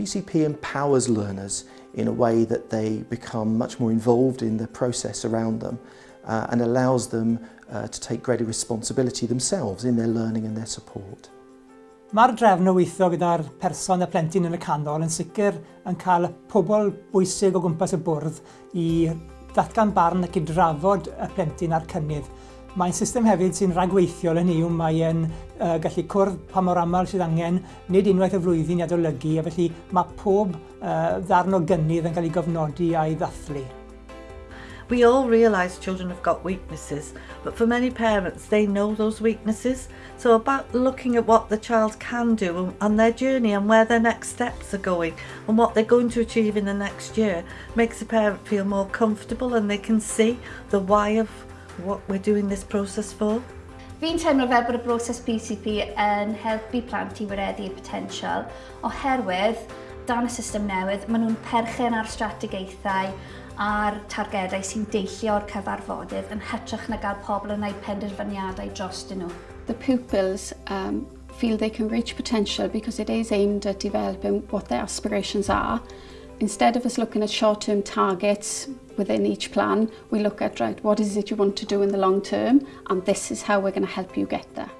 PCP empowers learners in a way that they become much more involved in the process around them uh, and allows them uh, to take greater responsibility themselves in their learning and their support. Mae'r drefn o weithio gyda'r person a plentyn yn y canol yn sicr yn cael pobl bwysig o gwmpas y bwrdd i ddatgan barn ac i drafod y plentyn a'r cynnydd. Mae'n system hefyd sy'n ragweithiol yn hynny yw mae'n uh, gallu cwrdd pa mor aml sydd angen, nid unwaith y flwyddyn i adolygu, a felly mae pob uh, ddarn o gynnydd yn cael ei gofnodi a'i ddathlu. We all realise children have got weaknesses, but for many parents, they know those weaknesses. So about looking at what the child can do and, their journey and where their next steps are going and what they're going to achieve in the next year makes the parent feel more comfortable and they can see the why of what we're doing this process for? Fi'n teimlo fel bod y broses PCP yn helpu plant i wireddu y potensial oherwydd dan y system newydd, maen nhw'n perchen ar strategaethau a'r targedau sy'n deillio o'r cyfarfodydd yn hytrach na gael pobl yn gwneud penderfyniadau dros nhw. The pupils um, feel they can reach potential because it is aimed at developing what their aspirations are. Instead of us looking at short-term targets, within each plan, we look at, right, what is it you want to do in the long term? And this is how we're going to help you get there.